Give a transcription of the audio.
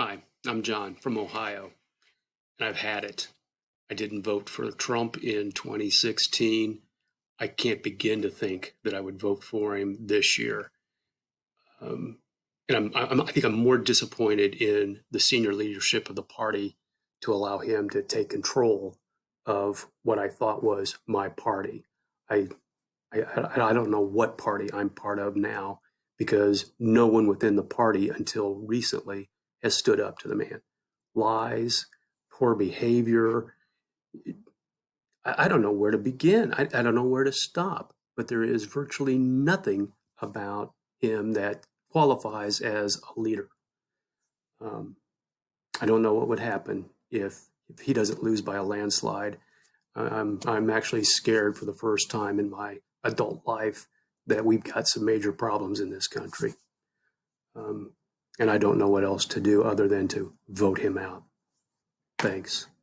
Hi, I'm John from Ohio, and I've had it. I didn't vote for Trump in 2016. I can't begin to think that I would vote for him this year. Um, and I'm, I'm, I think I'm more disappointed in the senior leadership of the party to allow him to take control of what I thought was my party. I, I, I don't know what party I'm part of now because no one within the party until recently has stood up to the man. Lies, poor behavior. I, I don't know where to begin. I, I don't know where to stop. But there is virtually nothing about him that qualifies as a leader. Um, I don't know what would happen if if he doesn't lose by a landslide. I'm I'm actually scared for the first time in my adult life that we've got some major problems in this country. Um, and I don't know what else to do other than to vote him out. Thanks.